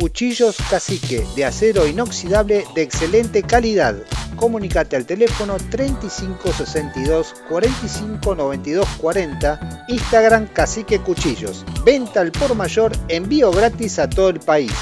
Cuchillos Cacique de acero inoxidable de excelente calidad. Comunicate al teléfono 3562 45 92 40, Instagram Cacique Cuchillos. Venta al por mayor, envío gratis a todo el país.